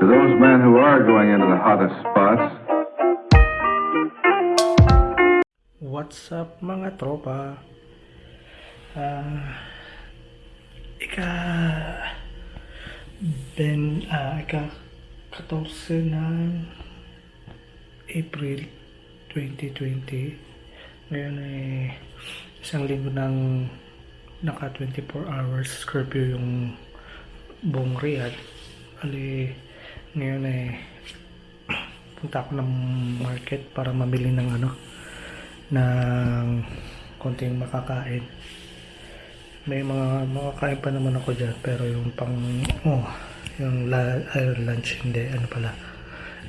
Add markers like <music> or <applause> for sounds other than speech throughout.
to those men who are going into the hottest spots, What's up mga tropa? Ah, ika Ben ah, ika 14 ng April 2020 ngayon ay isang linggo ng naka 24 hours curfew yung buong Riyadh. Ali ngayon ay punta ako ng market para mamili ng ano ng konting makakain. May mga makakain pa naman ako dyan pero yung pang oh, yung la, ay, lunch hindi ano pala.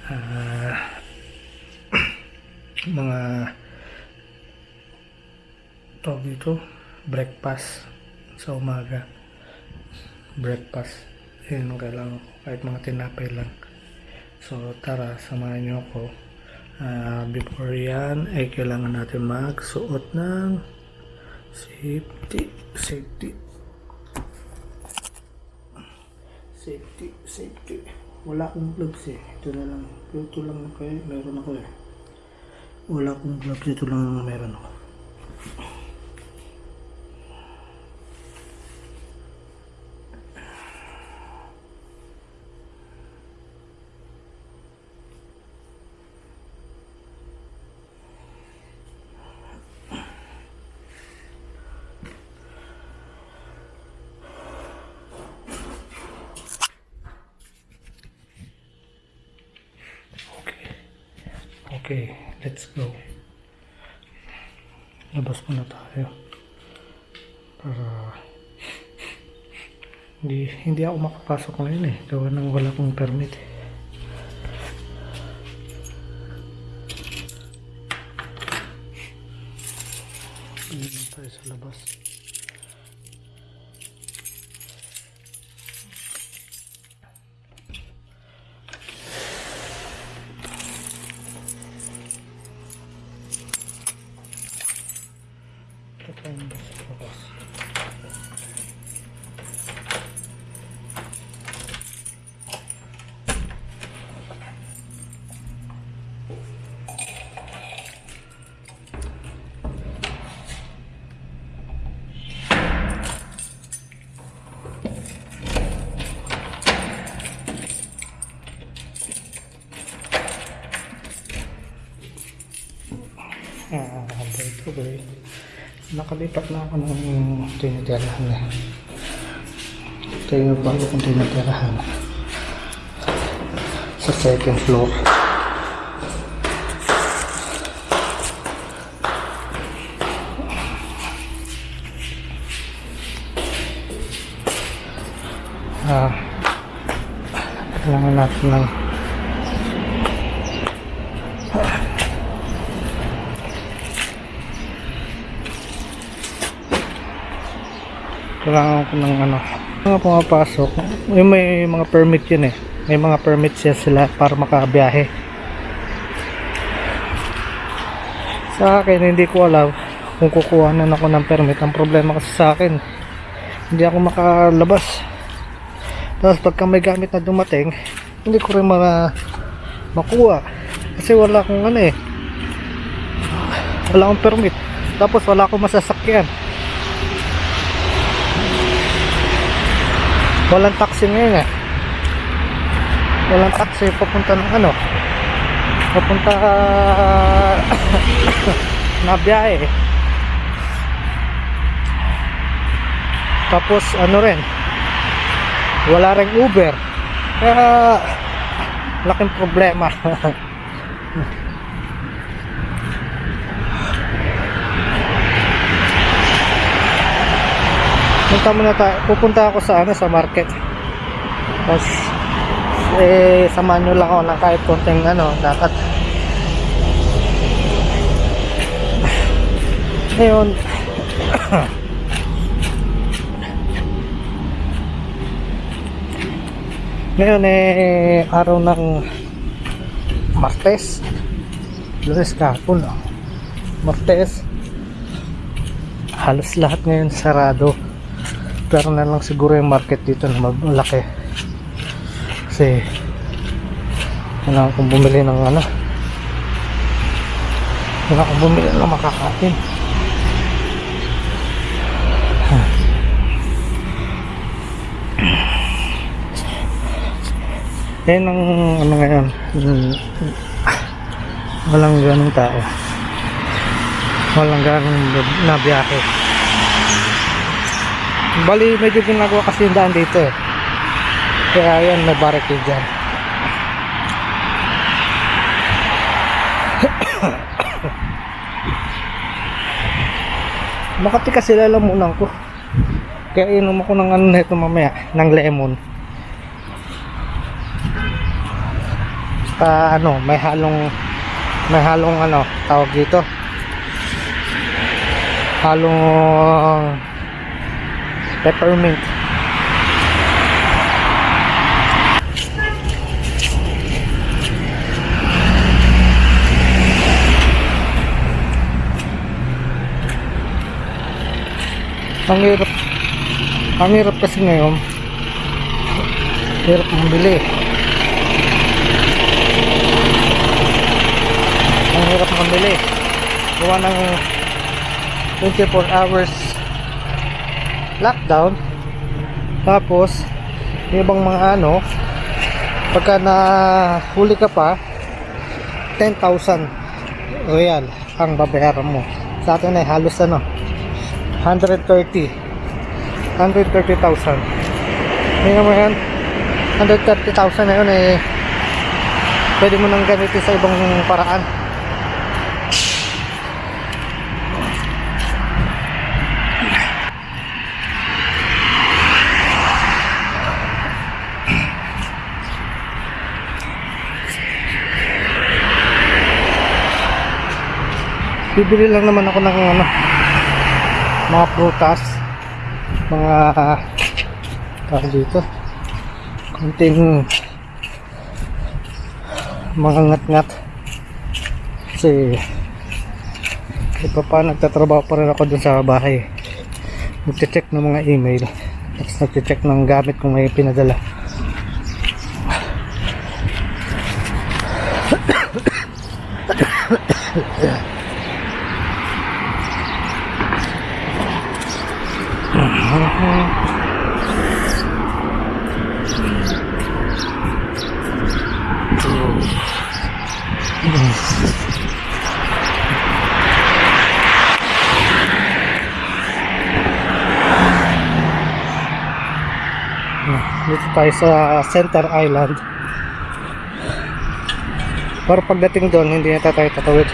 Ah <clears throat> mga tawag dito breakfast sa umaga. Breakfast yun ko kahit mga tinapay lang. So tara samahan niyo ako. Ah, before yan ay kailangan natin magsuot ng safety safety. Safety safety. Wala akong gloves eh. Ito na lang. Ito lang kayo meron ako eh. Wala akong gloves. Ito lang ang meron ako Okay, let's go. Labas muna tayo. Para hindi makapasok ngayon eh. Gawa nang wala akong permit eh. Nakalipat na ako ng tinitirahan eh. Ito yung bago kong tinitirahan. Sa second floor. Ah, kailangan natin ng kailangan ko ng ano. Mga pumapasok yung may mga permit yun eh. May mga permit siya sila para makabiyahe. Sa akin hindi ko alam kung kukuha na ako ng permit. Ang problema kasi sa akin hindi ako makalabas. Tapos pagka may gamit na dumating hindi ko rin mga makuha. Kasi wala akong ano eh. Wala akong permit. Tapos wala akong masasakyan walang taxi ngayon eh. Walang taxi papunta ng ano? Papunta <coughs> na biyahe. Tapos ano rin? Wala ring Uber. Kaya laking problema <laughs> punta muna tayo. Pupunta ako sa ano sa market. Tapos eh samahan nyo lang ako ng kahit konting ano dapat. Ngayon <coughs> ngayon eh araw ng Martes. Lunes kahapon? Martes. Halos lahat ngayon sarado pero na lang siguro yung market dito na malaki. Kasi kailangan kong bumili ng ano. Kailangan kong bumili ng makakain. Yan ang ano ngayon. Walang ganong tao. Walang ganong nabiyahe bali medyo ginagawa kasi yung daan dito eh. Kaya yan may barricade dyan. <coughs> Makati kasi lalamunan ko. Kaya inom ako ng ano nito mamaya ng lemon. Pa ano may halong may halong ano tawag dito. Halong peppermint. Ang hirap. Ang hirap kasi ngayon. Hirap mabili. Ang hirap mamili gawa ng 24 hours lockdown. Tapos ibang mga ano pagka na huli ka pa 10,000 o yan ang babayaran mo. Sa atin ay halos ano 130 130,000 hindi naman yan. 130,000 na yun eh pwede mo nang gamitin sa ibang paraan bibili lang naman ako ng ano mga prutas. Mga tawag dito. Kunting mga ngat-ngat. Kasi iba pa nagtatrabaho pa rin ako dun sa bahay. Nagche-check ng mga email. Tapos nagche-check ng gamit kung may pinadala dito tayo sa Center Island. Pero pagdating doon hindi na tayo tatawid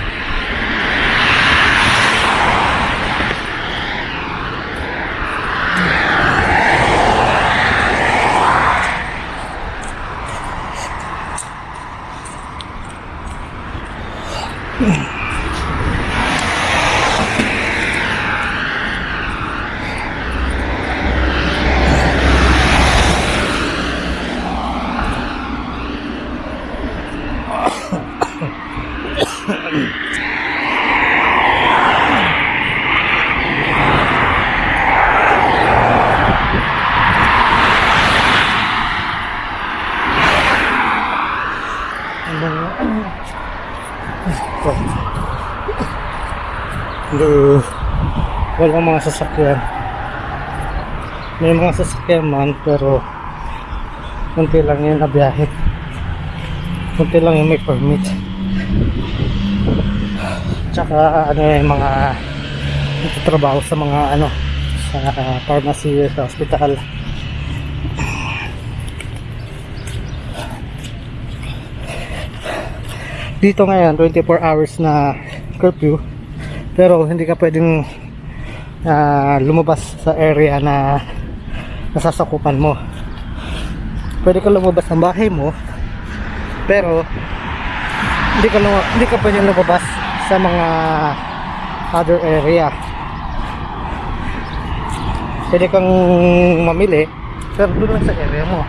Ito. Ito. Walang mga sasakyan. May mga sasakyan man pero kunti lang yung nabiyahe. Kunti lang yung may permit. Tsaka ano yung mga nagtatrabaho sa mga ano sa pharmacy sa hospital. dito ngayon 24 hours na curfew pero hindi ka pwedeng ah, lumabas sa area na nasasakupan mo. Pwede ka lumabas ng bahay mo pero hindi ka hindi ka pwedeng lumabas sa mga other area. Pwede kang mamili pero doon lang sa area mo.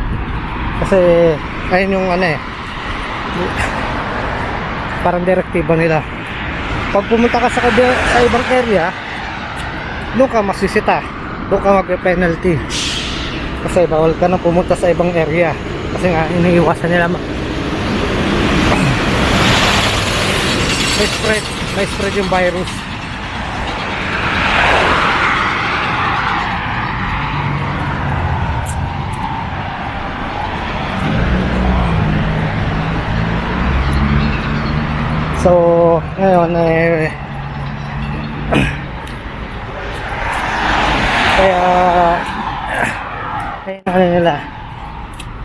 Kasi ayun yung ano eh parang direktiba nila pag pumunta ka sa, sa ibang area doon ka masisita doon ka magpe-penalty. Kasi bawal ka na pumunta sa ibang area. Kasi nga, iniiwasan nila ma- may spread, may spread yung virus. So, ngayon eh <clears throat> kaya kaya ano nila.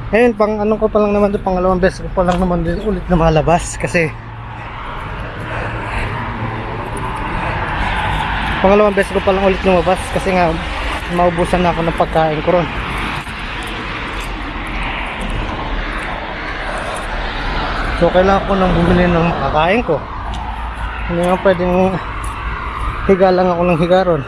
Ngayon pang ano ko pa lang naman doon pangalawang beses ko pa lang naman din ulit na malabas kasi pangalawang beses ko pa lang ulit lumabas kasi nga maubusan na ako ng pagkain ko ron so kailangan ko nang bumili ng kakain ko. Hindi nga pwedeng higa lang ako ng higa ron.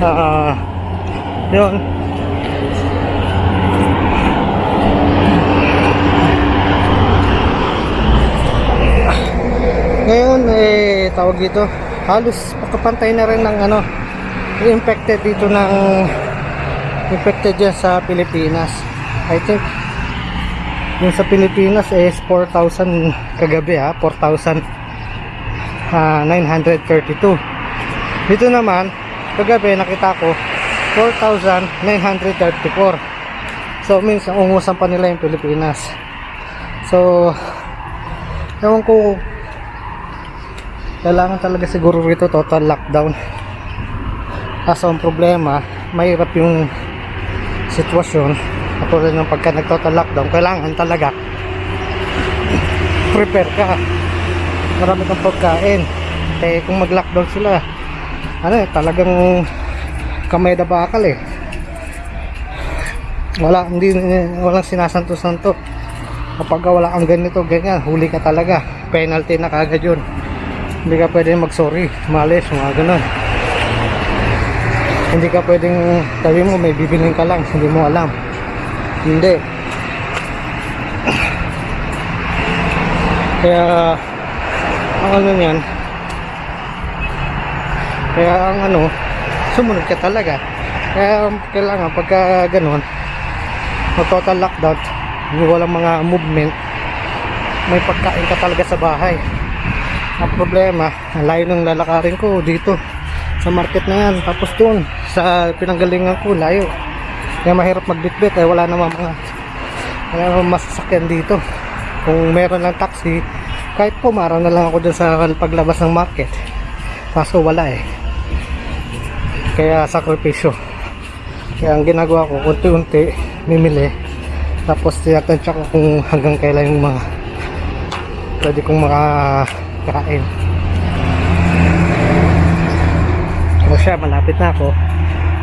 Ah, yun. Ngayon, eh, tawag dito, halos pakapantay na rin ng ano, infected dito ng infected dyan sa Pilipinas. I think, yung sa Pilipinas is 4,000 kagabi ha, 4,932. Dito naman, kagabi nakita ko 4,934 so means ungusan pa nila yung Pilipinas so ewan ko kailangan talaga siguro rito total lockdown kaso ang problema mahirap yung sitwasyon katulad ng pagka nag total lockdown kailangan talaga prepare ka marami kang pagkain eh kung mag lockdown sila ano eh, talagang kamay na bakal eh. Wala, hindi, walang sinasanto-santo. Kapag wala kang ganito, ganyan, huli ka talaga. Penalty na kagad yun. Hindi ka pwedeng mag-sorry, malis, mga ganun. Hindi ka pwedeng sabi mo may bibiling ka lang, hindi mo alam. Hindi. Kaya, ang ano yan, kaya ang ano, sumunod ka talaga. Kaya kailangan pagka ganun, mag total lockdown, walang mga movement, may pagkain ka talaga sa bahay. Ang problema, ang layo ng lalakarin ko dito sa market na yan. Tapos doon, sa pinanggalingan ko, layo. Kaya mahirap magbitbit, eh wala namang mga wala namang masasakyan dito. Kung meron lang taxi, kahit pumara na lang ako dyan sa paglabas ng market. Kaso wala eh kaya sakripisyo kaya ang ginagawa ko unti-unti mimili tapos tinatansya ko kung hanggang kailan yung mga pwede kong makakain ano siya malapit na ako.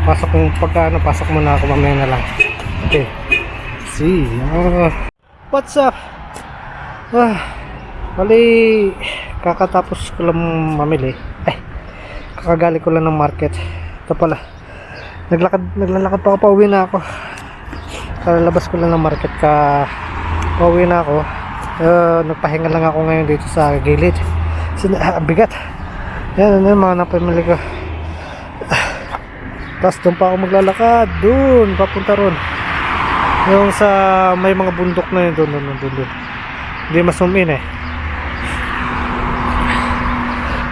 Pasok yung pagka ano pasok muna ako mamaya na lang. Okay. See ah. what's up? Ah bali kakatapos ko lang mamili. Eh kakagali ko lang ng market. Ito pala. Naglakad naglalakad pa ako pauwi na ako. Kalabas ko lang ng market ka pauwi na ako uh, nagpahinga lang ako ngayon dito sa gilid. Sin ah, bigat. Yan ano yung mga napamili ko? Tapos doon pa ako maglalakad. Doon papunta ron. Yung sa may mga bundok na yun doon doon doon doon hindi masumin eh.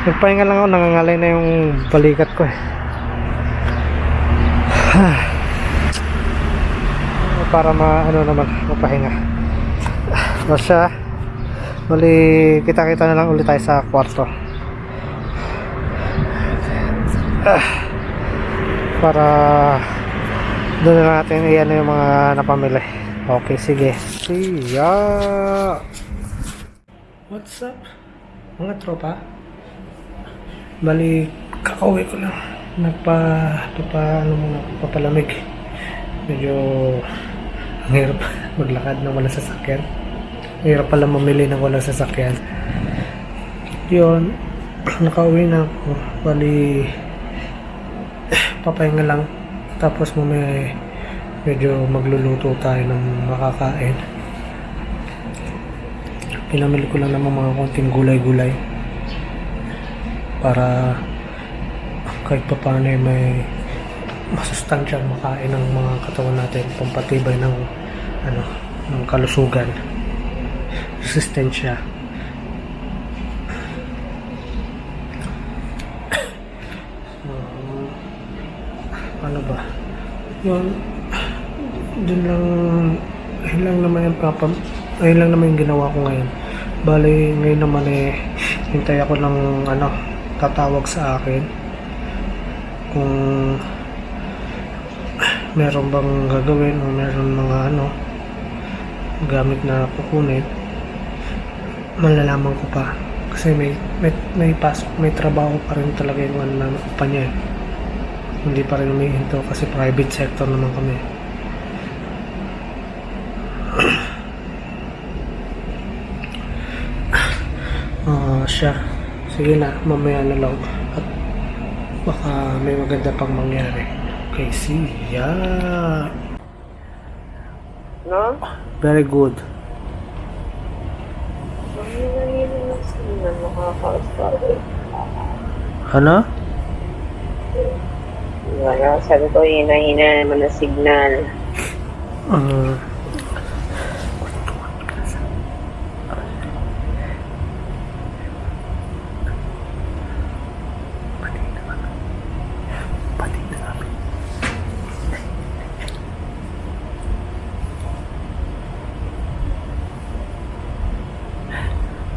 Nagpahinga lang ako nangangalay na yung balikat ko eh. <sighs> Para ma ano naman mapahinga o siya. Bali kita kita na lang ulit tayo sa kwarto. Ah. para doon na natin iyan yung mga napamili. Okay sige. See ya! What's up? Mga tropa? Bali kakauwi ko lang. Nagpa papa ano muna papalamig. Medyo ang hirap maglakad ng walang sasakyan hirap pala mamili ng walang sasakyan yun <clears throat> nakauwi na ako. Bali, <clears throat> papahinga lang. Tapos mamaya medyo magluluto tayo ng makakain. Pinamili ko lang naman mga konting gulay-gulay para kahit pa paano ay may masustansyang makain ng mga katawan natin pampatibay ng ano ng kalusugan resistensya Um, ano ba? Yun. Dun lang yun lang naman yung papa ayun lang naman yung ginawa ko ngayon. Bali ngayon naman eh hintay ako ng ano tatawag sa akin. Kung meron bang gagawin o meron mga ano gamit na kukunin malalaman ko pa. Kasi may may, may pasok may trabaho pa rin talaga yung ano na pa niya eh. hindi pa rin humihinto kasi private sector naman kami. <clears throat> Ah, siya. Sige na mamaya na lang. At baka may maganda pang mangyari. Kay siya No? very good Ang hina-hina na sila nakaka-start. ano? Wala, sabi ko hina-hina naman na signal. Ah,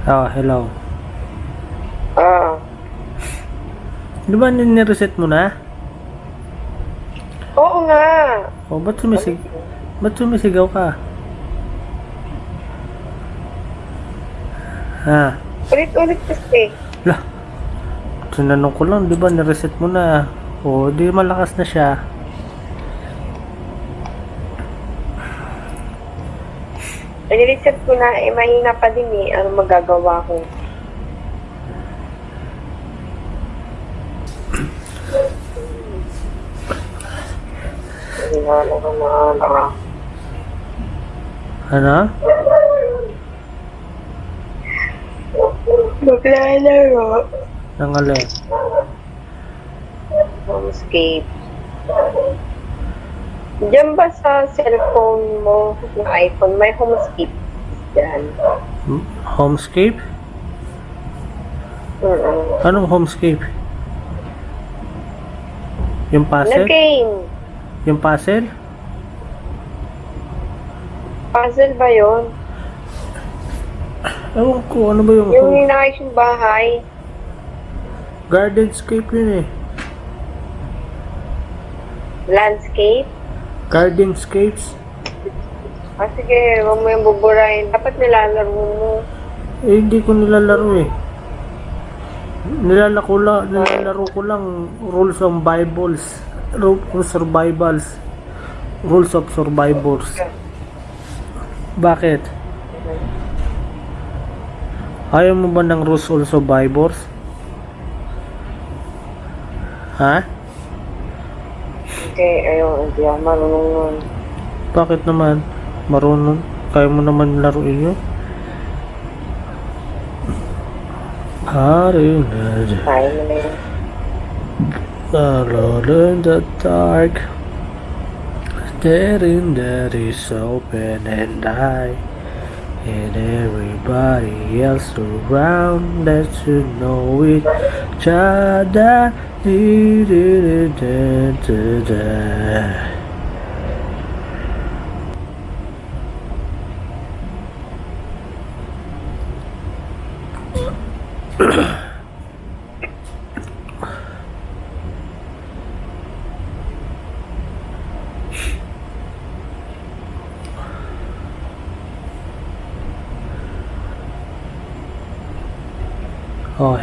Oh, hello. Ah, Di ba nireset mo na? oo nga. O, ba't sumisig... Ba't sumisigaw ka? Ha? Ulit-ulit kasi. Lah. Sinanong ko lang, di ba nireset mo na? O, di malakas na siya. Niliset ko na, eh mahina pa din eh. Ano magagawa ko? Wala na ka na ano. Maglalaro. Nang alin? Homescape. Diyan ba sa cellphone mo, ng iPhone, may homescape dyan? Hmm? Homescape? Oo. Anong homescape? Yung Na puzzle? game. Yung puzzle? Puzzle ba yun? Ewan ko, ano ba yung... Yung ninakis yung bahay. Gardenscape yun eh. Landscape. Gardenscapes? Ah, sige, huwag mo yung buburahin. Dapat nilalaro mo. Eh, hindi ko nilalaro eh. Nilalaro ko lang, nilalaro ko lang rules of Bibles. Rules of survivals. Rules of survivors. Bakit? Ayaw mo ba ng rules of survivors? Ha? Okay, ayun, hindi ako marunong nun. Bakit naman? Marunong? Kaya mo naman laruin yun? Hari na Kaya mo na yun. Alone in the dark Staring that is open and I And everybody else around That you know each other Da-da-da-da-da. Oh,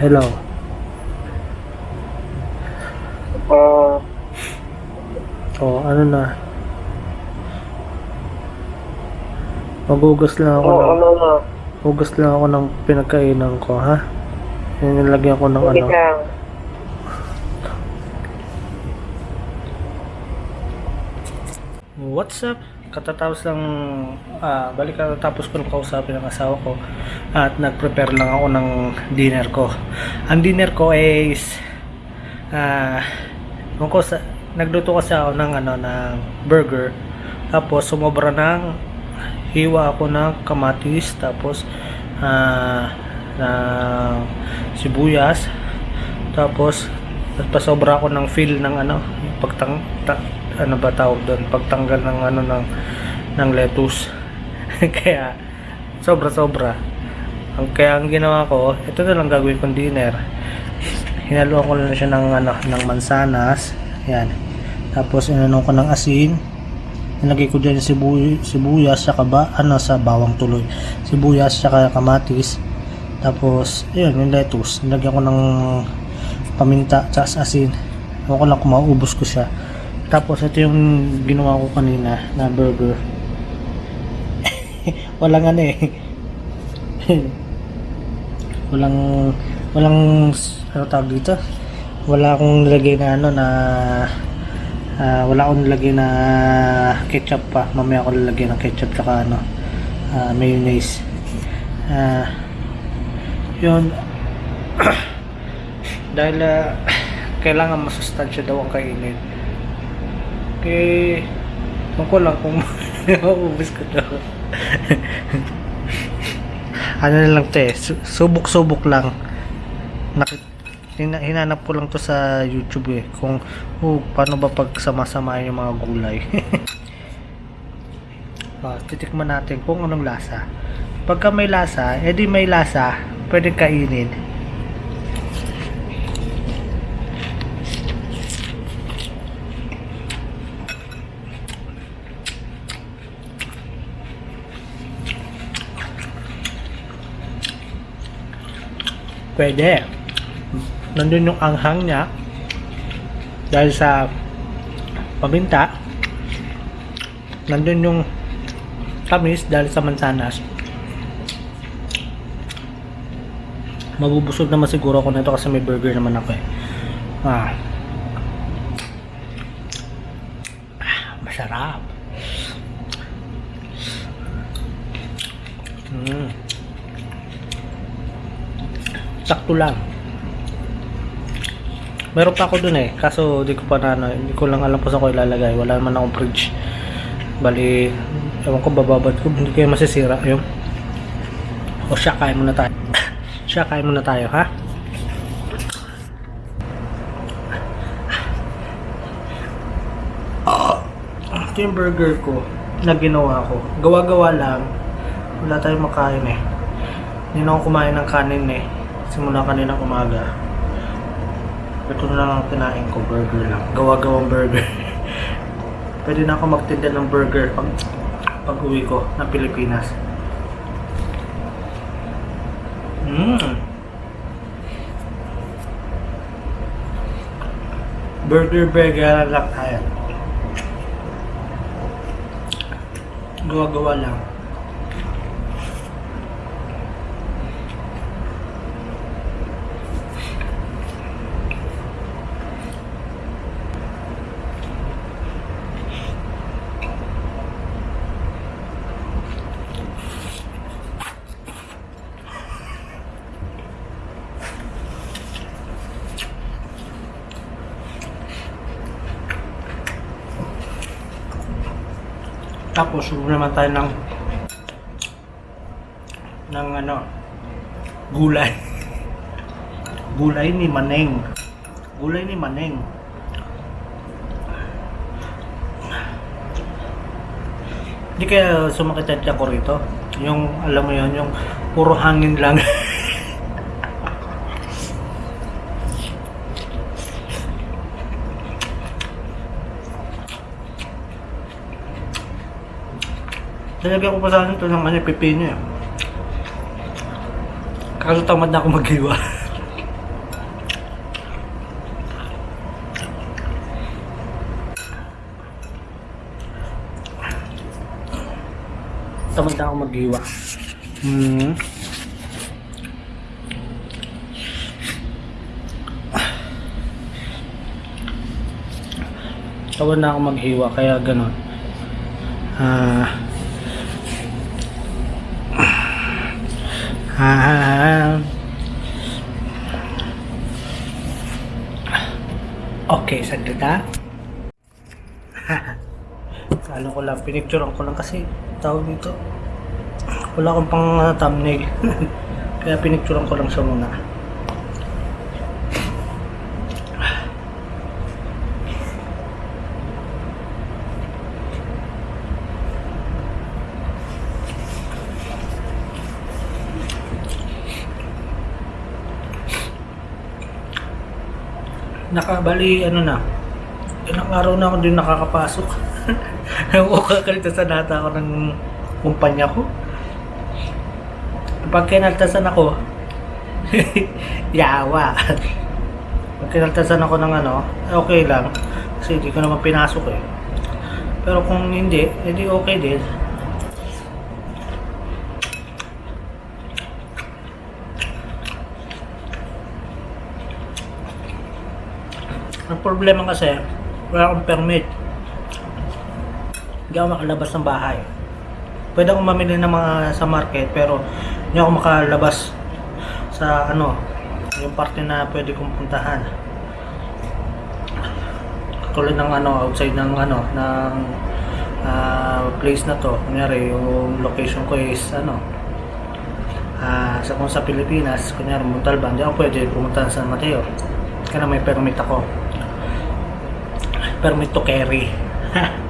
hello. Oo. Oh, ano na? Magugas lang ako Oo, ng ano na. Hugas lang ako ng pinagkainan ko, ha? Nilagyan ko ng Wait ano. lang. What's up? Katatapos lang, ah, balik katatapos ko ng kausapin ng asawa ko at nag-prepare lang ako ng dinner ko. Ang dinner ko is, uh, ko sa, nagluto kasi ako ng ano, ng burger. Tapos sumobra ng hiwa ako ng kamatis, tapos ah, ng sibuyas, tapos nagpasobra ako ng feel ng ano, pagtang ta, ano ba tawag doon, pagtanggal ng ano ng ng lettuce. <laughs> kaya sobra sobra. Ang kaya ang ginawa ko, ito na lang gagawin kong dinner. Hinaluan ko na siya ng ano ng mansanas. Yan. Tapos inanon ko ng asin. Nilagay ko dyan sibuy, sibuyas sa ba, ano sa bawang tuloy. Sibuyas sa kamatis. Tapos, ayun, yung lettuce. Nilagyan ko ng paminta tsaka asin. Ewan ko lang kung mauubos ko siya. Tapos ito yung ginawa ko kanina na burger. <laughs> walang ano eh. <laughs> walang walang ano tawag dito? Wala akong nilagay na ano na ah, wala akong nilagay na ketchup pa. Mamaya ako lalagay ng ketchup tsaka ano ah, mayonnaise. Ah, yun <coughs> dahil ah, kailangan masustansya daw ang kainin eh ko lang kung <laughs> maubos ko daw <laughs> ano na lang te su- subok-subok lang. Nakit hina- hinanap ko lang to sa youtube eh kung oh, paano ba pag sama-samahin yung mga gulay. <laughs> Ah, titikman natin kung anong lasa. Pagka may lasa edi may lasa pwedeng kainin Pwede. Nandun yung anghang niya. Dahil sa paminta. Nandun yung tamis dahil sa mansanas. Mabubusog naman siguro ako nito kasi may burger naman ako eh. Ah. Ah, Masarap. Mm. Sakto lang. Meron pa ako dun eh kaso di ko pa na ano, hindi ko lang alam kung saan ko ilalagay. Wala naman akong fridge. Bali ewan ko bababad ko hindi kayo masisira. Yung o siya kain muna tayo. <coughs> Siya kain muna tayo ha? Ito yung burger ko na ginawa ko. Gawa-gawa lang. Wala tayong makain eh. Hindi na kumain ng kanin eh simula kanina umaga. Ito na lang ang kinain ko burger lang. Gawa-gawang burger. <laughs> Pwede na ako magtinda ng burger pag pag uwi ko ng Pilipinas. Mm. burger burger lang tayo. Gawa-gawa lang Tapos, subo naman tayo ng ng ano gulay. <laughs> gulay ni Maneng. Gulay ni Maneng. Hindi kaya sumakit ang tiyan ko rito. Yung, alam mo yun, yung puro hangin lang. <laughs> Nilagyan ko pa sana ito ng ano, pipino eh. Kaso tamad na ako maghiwa. <laughs> tamad na ako maghiwa. Mm-hmm. Mm. Tawad na ako maghiwa kaya ganon. Ah... Uh, ah. Okay saglit ha <laughs> ano ko lang pinicturean ko lang kasi tawag dito. Wala akong pang thumbnail. <laughs> Kaya pinicturean ko lang siya muna nakabali ano na. Ilang araw na ako din nakakapasok. <laughs> O kakalitasan nata ako ng kumpanya ko. Pag kinaltasan ako <laughs> yawa. Pag kinaltasan ako ng ano okay lang. Kasi hindi ko naman pinasok eh. Pero kung hindi hindi okay din Ang problema kasi, wala akong permit. Hindi ako makalabas ng bahay. Pwede akong mamili ng mga sa market, pero hindi ako makalabas sa ano, yung parte na pwede kong puntahan. Tulad ng ano, outside ng ano, ng ah, place na to. Kunyari, yung location ko is ano, ah sa kung sa Pilipinas, kunyari Montalban, hindi ako pwede pumunta sa San Mateo. Kaya may permit ako permit to carry. <laughs>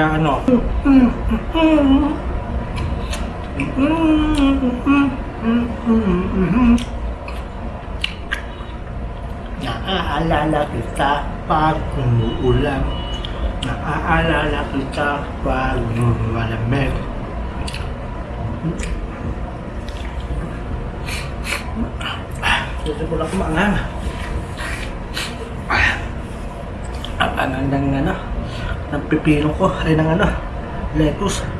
Kaya ano, Naaalala kita pag umuulan. Naaalala kita pag malamig. Gusto ko lang kumangang Ang angang ng ano ng pipino ko ay ng ano lettuce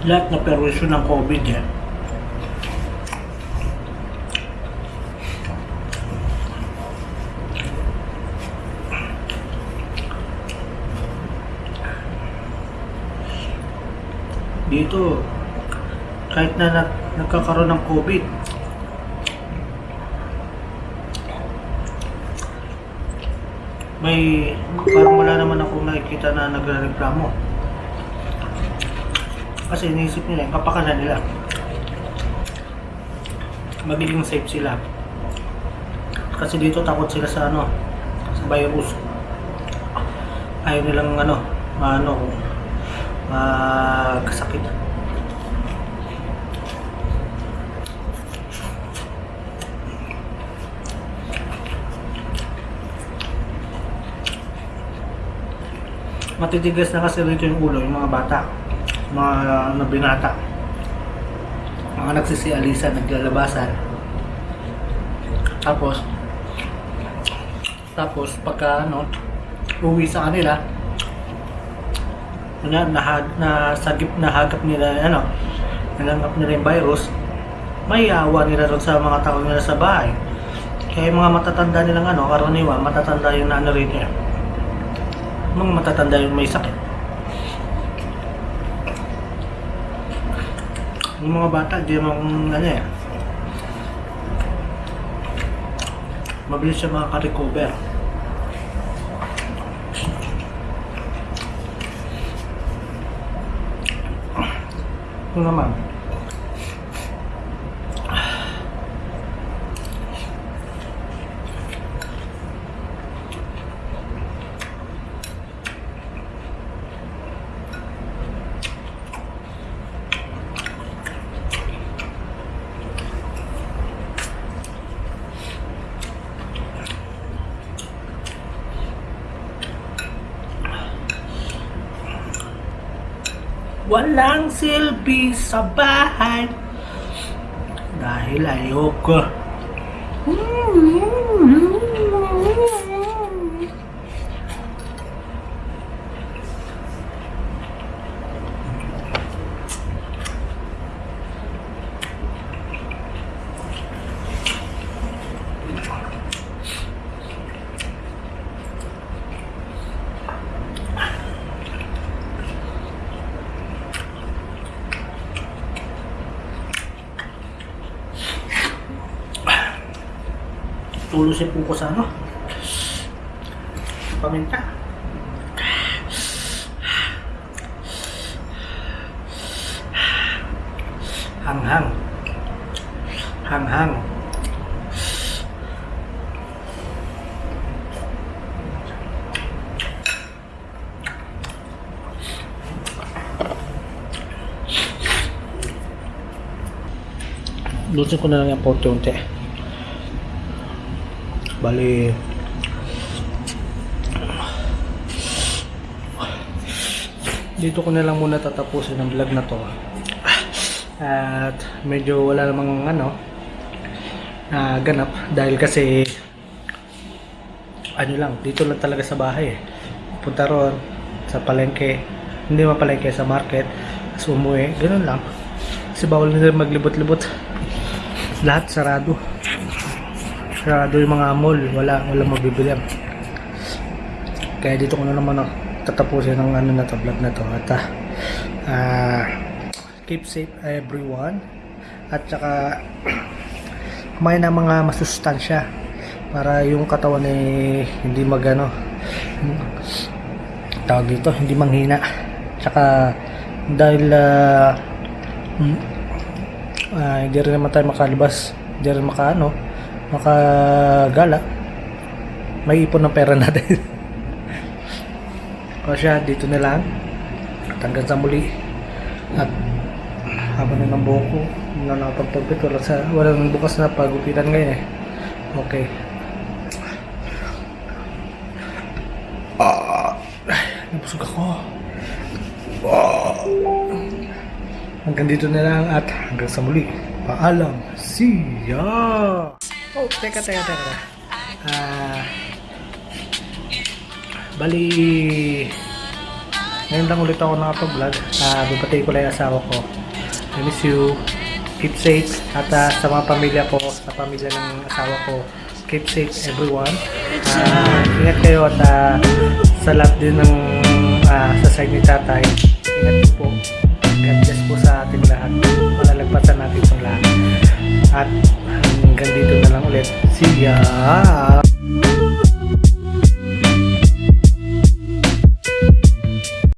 lahat na perwisyon ng COVID yan. Dito, kahit na nag, nagkakaroon ng COVID, may parang wala naman ako nakikita na nagre-reklamo. Kasi iniisip nila, kapakanan nila. Magiging safe sila. Kasi dito takot sila sa ano, sa virus. Ayaw nilang ano, maano, magkasakit. Matitigas na kasi rito yung ulo, yung mga bata mga na binata mga nagsisialisa naglalabasan tapos Tapos pagka ano, uwi sa kanila, na, nahag, na sagip nahagap nila ano, nalanggap nila yung virus, may awa nila ron sa mga tao nila sa bahay. Kaya yung mga matatanda nilang ano, karaniwan, matatanda yung ano rin eh. Mga matatanda yung may sakit. Yung mga bata, di naman ano eh. Mabilis siya makaka-recover. Ito naman. Walang silbi sa bahay dahil ayoko. Tulusin po ko sa ano. Paminta. Hanghang. Hanghang. Lusin ko na lang yung unti-unti. Bali, dito ko na lang muna tatapusin ang vlog na to. At medyo wala namang ano, na ganap dahil kasi ano lang, dito lang talaga sa bahay eh. Punta ron sa palengke, hindi man palengke sa market, tapos umuwi, ganun lang. Kasi bawal na maglibot-libot. Lahat sarado sarado yung mga mall, wala wala mabibili. Kaya dito ko na naman ako tatapusin ng ano na to, vlog na to. At ah, keep safe everyone. At saka <clears throat> kumain ng mga masustansya para yung katawan eh hindi magano tawag dito, hindi manghina. Tsaka dahil ah, mm, ah, hindi rin naman tayo makalabas, hindi rin makaano, makagala, may ipon ng pera natin. <laughs> o siya, dito na lang. At hanggang sa muli. At haba na ng buhok ko, hindi na nakapagpagpit. Wala, sa, wala nang bukas na pagupitan ngayon eh. Okay. Ah, nabusog ako. Ah. Hanggang dito na lang at hanggang sa muli. Paalam. See ya! Oh, teka, teka, teka. Ah, bali, ngayon lang ulit ako nakapag-vlog. Ah, babatay ko lang yung asawa ko. I miss you. Keep safe. At ah, sa mga pamilya ko, sa pamilya ng asawa ko, keep safe everyone. Ah, ingat kayo at ah, sa lahat din ng ah, sa side ni tatay. Ingat po. God bless po sa ating lahat. Malalagpasan natin itong lahat. At hanggang dito na lang ulit. See ya!